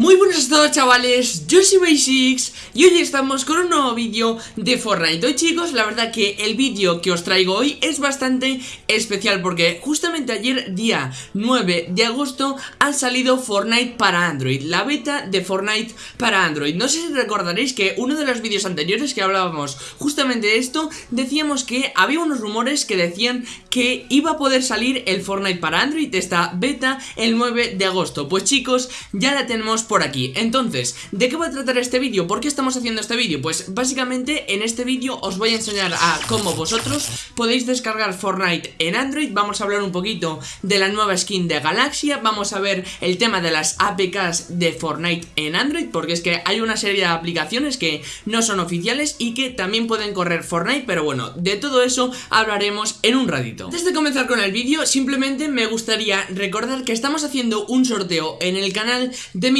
Muy buenos a todos chavales, yo soy Basics y hoy estamos con un nuevo vídeo de Fortnite. Hoy chicos, la verdad que el vídeo que os traigo hoy es bastante especial porque justamente ayer día 9 de agosto ha salido Fortnite para Android La beta de Fortnite para Android. No sé si recordaréis que uno de los vídeos anteriores que hablábamos justamente de esto Decíamos que había unos rumores que decían que iba a poder salir el Fortnite para Android Esta beta el 9 de agosto. Pues chicos, ya la tenemos por aquí Entonces, ¿de qué va a tratar este vídeo? ¿Por qué estamos haciendo este vídeo? Pues básicamente en este vídeo os voy a enseñar a cómo vosotros podéis descargar Fortnite en Android Vamos a hablar un poquito de la nueva skin de Galaxia Vamos a ver el tema de las APKs de Fortnite en Android Porque es que hay una serie de aplicaciones que no son oficiales y que también pueden correr Fortnite Pero bueno, de todo eso hablaremos en un ratito Antes de comenzar con el vídeo, simplemente me gustaría recordar que estamos haciendo un sorteo en el canal de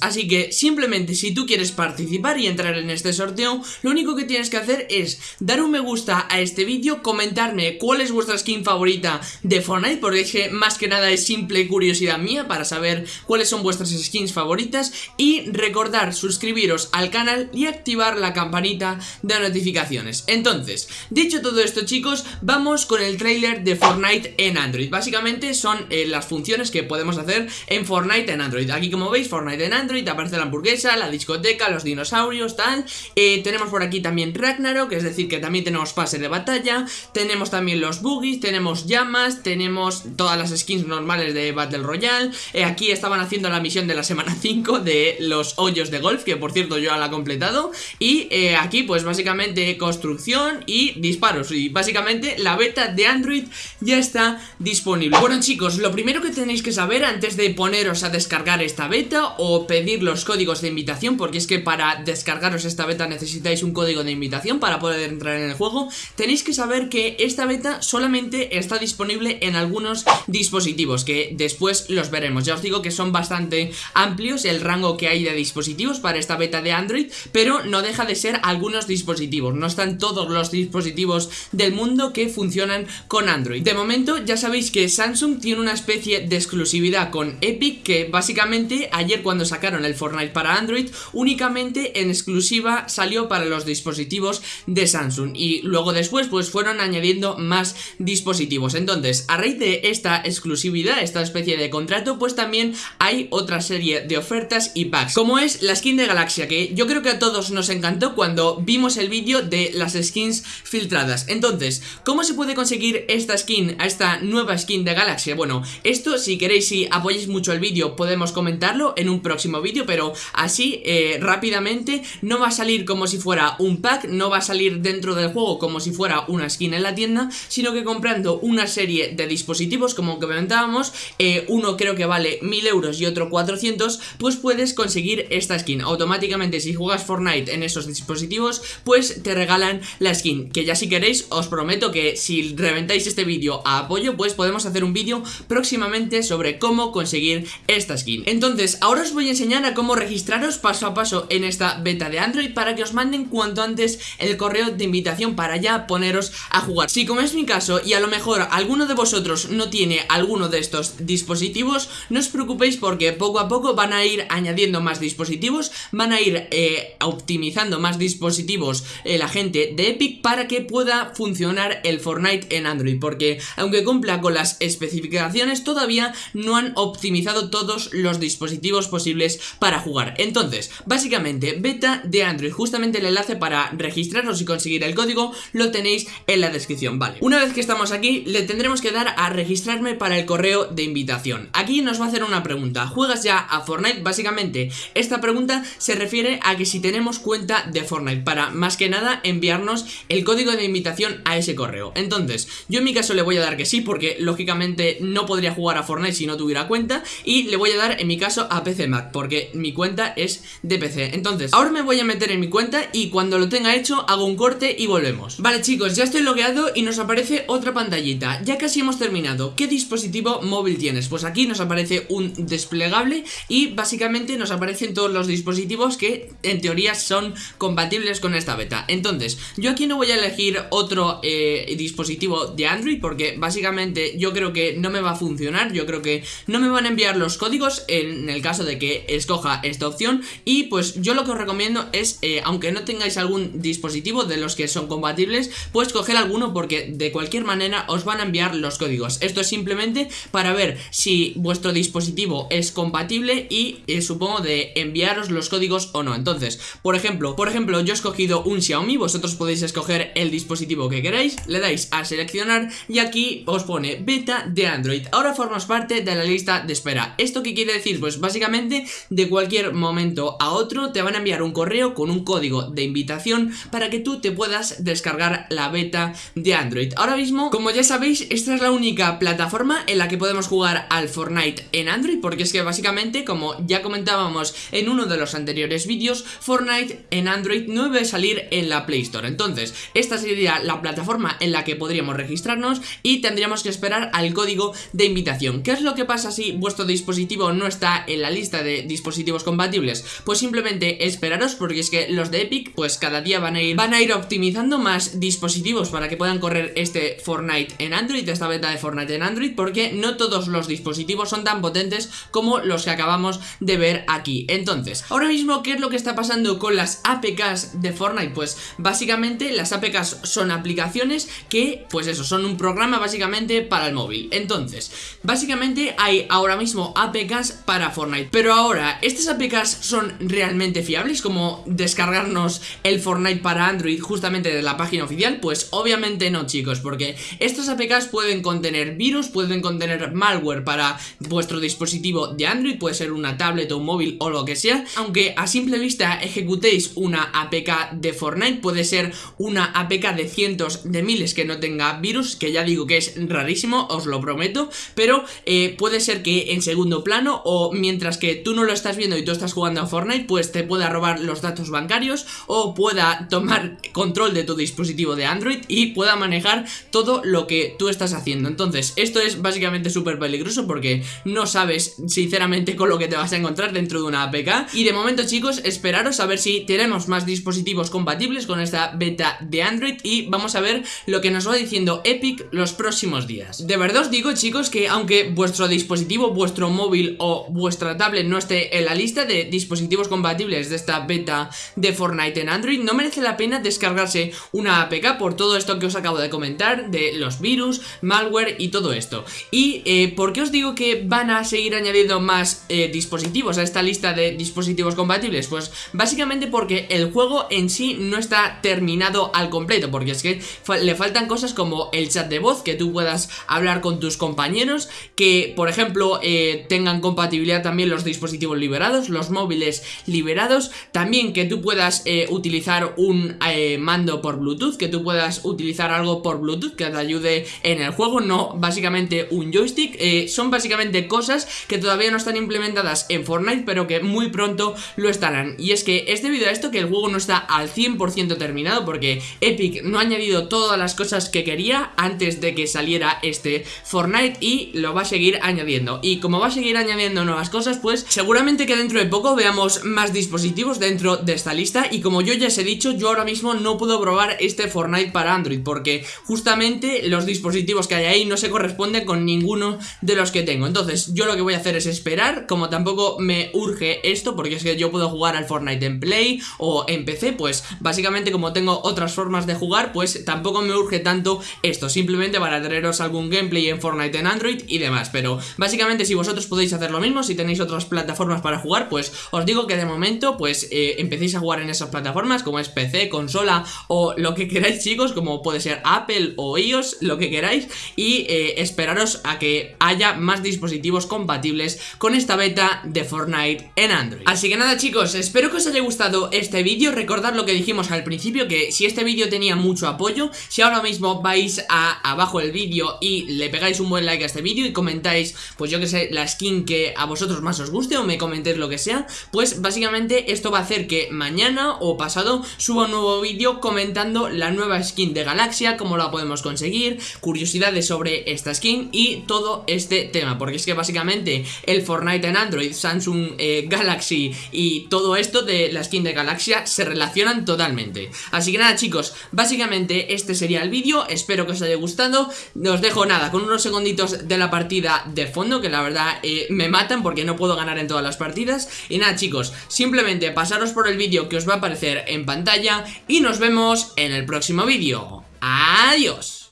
Así que simplemente si tú quieres participar y entrar en este sorteo, lo único que tienes que hacer es dar un me gusta a este vídeo, comentarme cuál es vuestra skin favorita de Fortnite, porque es que más que nada es simple curiosidad mía para saber cuáles son vuestras skins favoritas y recordar suscribiros al canal y activar la campanita de notificaciones. Entonces, dicho todo esto chicos, vamos con el trailer de Fortnite en Android. Básicamente son eh, las funciones que podemos hacer en Fortnite en Android. Aquí como veis, Fortnite en Android, aparece la hamburguesa, la discoteca, los dinosaurios, tal. Eh, Tenemos por aquí también Ragnarok, es decir que también tenemos pase de batalla. Tenemos también los boogies, tenemos llamas, tenemos todas las skins normales de Battle Royale. Eh, Aquí estaban haciendo la misión de la semana 5 de los hoyos de golf, que por cierto yo ya la he completado. Y eh, aquí pues básicamente construcción y disparos. Y básicamente la beta de Android ya está disponible. Bueno chicos, lo primero que tenéis que saber antes de poneros a descargar esta beta o pedir los códigos de invitación porque es que para descargaros esta beta necesitáis un código de invitación para poder entrar en el juego tenéis que saber que esta beta solamente está disponible en algunos dispositivos que después los veremos. Ya os digo que son bastante amplios el rango que hay de dispositivos para esta beta de Android pero no deja de ser algunos dispositivos. No están todos los dispositivos del mundo que funcionan con Android. De momento ya sabéis que Samsung tiene una especie de exclusividad con Epic que básicamente ayer cuando sacaron el Fortnite para Android únicamente en exclusiva salió para los dispositivos de Samsung. Y luego después pues fueron añadiendo más dispositivos. Entonces a raíz de esta exclusividad, esta especie de contrato pues también hay otra serie de ofertas y packs como es la skin de Galaxia que yo creo que a todos nos encantó cuando vimos el vídeo de las skins filtradas. Entonces, ¿cómo se puede conseguir esta skin, a esta nueva skin de Galaxia? Bueno, esto si queréis, si apoyáis mucho el vídeo podemos comentarlo en un próximo vídeo Pero así, eh, rápidamente, no va a salir como si fuera un pack No va a salir dentro del juego como si fuera una skin en la tienda Sino que comprando una serie de dispositivos, como comentábamos eh, Uno creo que vale 1000 euros y otro 400 Pues puedes conseguir esta skin. Automáticamente si juegas Fortnite en esos dispositivos Pues te regalan la skin Que ya si queréis, os prometo que si reventáis este vídeo a apoyo Pues podemos hacer un vídeo próximamente sobre cómo conseguir esta skin. Entonces, ahora os voy a enseñar a cómo registraros paso a paso en esta beta de Android para que os manden cuanto antes el correo de invitación para ya poneros a jugar. Si como es mi caso y a lo mejor alguno de vosotros no tiene alguno de estos dispositivos, no os preocupéis porque poco a poco van a ir añadiendo más dispositivos, van a ir eh, optimizando más dispositivos eh, la gente de Epic para que pueda funcionar el Fortnite en Android, porque aunque cumpla con las especificaciones todavía no han optimizado todos los dispositivos posibles para jugar. Entonces, básicamente, beta de Android. Justamente el enlace para registrarnos y conseguir el código Lo tenéis en la descripción, vale Una vez que estamos aquí, le tendremos que dar a registrarme para el correo de invitación. Aquí nos va a hacer una pregunta. ¿Juegas ya a Fortnite? Básicamente, esta pregunta se refiere a que si tenemos cuenta de Fortnite Para, más que nada, enviarnos el código de invitación a ese correo. Entonces, yo en mi caso le voy a dar que sí Porque, lógicamente, no podría jugar a Fortnite si no tuviera cuenta Y le voy a dar, en mi caso, a PC Mac porque mi cuenta es de PC Entonces, ahora me voy a meter en mi cuenta y cuando lo tenga hecho hago un corte y volvemos. Vale chicos, ya estoy logueado y nos aparece otra pantallita. Ya casi hemos terminado. ¿Qué dispositivo móvil tienes? Pues aquí nos aparece un desplegable y básicamente nos aparecen todos los dispositivos que en teoría son compatibles con esta beta. Entonces, yo aquí no voy a elegir otro eh, dispositivo de Android porque básicamente yo creo que no me va a funcionar. Yo creo que no me van a enviar los códigos en el caso de que escoja esta opción y pues yo lo que os recomiendo es, eh, aunque no tengáis algún dispositivo de los que son compatibles, pues coger alguno porque de cualquier manera os van a enviar los códigos. Esto es simplemente para ver si vuestro dispositivo es compatible y eh, supongo de enviaros los códigos o no. Entonces, por ejemplo, por ejemplo, yo he escogido un Xiaomi, vosotros podéis escoger el dispositivo que queráis, le dais a seleccionar y aquí os pone beta de Android. Ahora formas parte de la lista de espera. ¿Esto qué quiere decir? Pues básicamente de cualquier momento a otro te van a enviar un correo con un código de invitación para que tú te puedas descargar la beta de Android. Ahora mismo, como ya sabéis, esta es la única plataforma en la que podemos jugar al Fortnite en Android porque es que básicamente, como ya comentábamos en uno de los anteriores vídeos, Fortnite en Android no debe salir en la Play Store. Entonces, esta sería la plataforma en la que podríamos registrarnos y tendríamos que esperar al código de invitación. ¿Qué es lo que pasa si vuestro dispositivo no está en la lista de dispositivos compatibles? Pues simplemente esperaros porque es que los de Epic pues cada día van a ir, van a ir optimizando más dispositivos para que puedan correr este Fortnite en Android, esta beta de Fortnite en Android porque no todos los dispositivos son tan potentes como los que acabamos de ver aquí. Entonces, ahora mismo, ¿qué es lo que está pasando con las APKs de Fortnite? Pues básicamente las APKs son aplicaciones que, pues eso, son un programa básicamente para el móvil. Entonces, básicamente hay ahora mismo APKs para Fortnite. Pero ahora, ¿estas APKs son realmente fiables? Como descargarnos el Fortnite para Android justamente de la página oficial? Pues obviamente no, chicos, porque estas APKs pueden contener virus, pueden contener malware para vuestro dispositivo de Android, puede ser una tablet o un móvil o lo que sea. Aunque a simple vista ejecutéis una APK de Fortnite, puede ser una APK de cientos de miles que no tenga virus, que ya digo que es rarísimo, os lo prometo, pero eh, puede ser que en segundo plano o mientras que tú no lo estás viendo y tú estás jugando a Fortnite, pues te pueda robar los datos bancarios o pueda tomar control de tu dispositivo de Android y pueda manejar todo lo que tú estás haciendo. Entonces, esto es básicamente súper peligroso porque no sabes sinceramente con lo que te vas a encontrar dentro de una APK. Y de momento, chicos, esperaros a ver si tenemos más dispositivos compatibles con esta beta de Android y vamos a ver lo que nos va diciendo Epic los próximos días. De verdad os digo, chicos, que aunque vuestro dispositivo, vuestro móvil o vuestra tablet no esté en la lista de dispositivos compatibles de esta beta de Fortnite en Android, no merece la pena descargarse una APK por todo esto que os acabo de comentar, de los virus, malware y todo esto. Y eh, ¿por qué os digo que van a seguir añadiendo más eh, dispositivos a esta lista de dispositivos compatibles? Pues básicamente porque el juego en sí no está terminado al completo, porque es que le faltan cosas como el chat de voz, que tú puedas hablar con tus compañeros, que por ejemplo eh, tengan compatibilidad también los dispositivos liberados, los móviles liberados, también que tú puedas eh, utilizar un eh, mando por Bluetooth, que tú puedas utilizar algo por Bluetooth que te ayude en el juego, no básicamente un joystick, son básicamente cosas que todavía no están implementadas en Fortnite, pero que muy pronto lo estarán. Y es que es debido a esto que el juego no está al 100% terminado, porque Epic no ha añadido todas las cosas que quería antes de que saliera este Fortnite y lo va a seguir añadiendo. Y como va a seguir añadiendo nuevas cosas, pues seguramente que dentro de poco veamos más dispositivos dentro de esta lista. Y como yo ya os he dicho, yo ahora mismo no puedo probar este Fortnite para Android, porque justamente los dispositivos que hay ahí no se corresponden con ninguno de los que tengo. Entonces yo lo que voy a hacer es esperar, como tampoco me urge esto, porque es que yo puedo jugar al Fortnite en Play o en PC, pues básicamente como tengo otras formas de jugar, pues tampoco me urge tanto esto, simplemente para traeros algún gameplay en Fortnite en Android y demás, pero básicamente si vosotros podéis hacer lo mismo, si tenéis otras plataformas para jugar, pues os digo que de momento pues eh, empecéis a jugar en esas plataformas como es PC, consola o lo que queráis chicos, como puede ser Apple o iOS, lo que queráis y eh, esperaros a que haya más dispositivos compatibles con esta beta de Fortnite en Android. Así que nada chicos, espero que os haya gustado este vídeo, recordad lo que dijimos al principio, que si este vídeo tenía mucho apoyo, si ahora mismo vais a abajo el vídeo y le pegáis un buen like a este vídeo y comentáis, pues yo que sé, la skin que a vosotros más os guste o me comentéis lo que sea, pues básicamente esto va a hacer que mañana o pasado suba un nuevo vídeo comentando la nueva skin de Galaxia, cómo la podemos conseguir, curiosidades sobre esta skin y todo este tema, porque es que básicamente el Fortnite en Android, Samsung eh, Galaxy y todo esto de la skin de Galaxia se relacionan totalmente. Así que nada chicos, básicamente este sería el vídeo, espero que os haya gustado, os dejo nada, con unos segunditos de la partida de fondo, que la verdad eh, me matan porque no puedo ganar ganar en todas las partidas. Y nada chicos, simplemente pasaros por el vídeo que os va a aparecer en pantalla Y nos vemos en el próximo vídeo. Adiós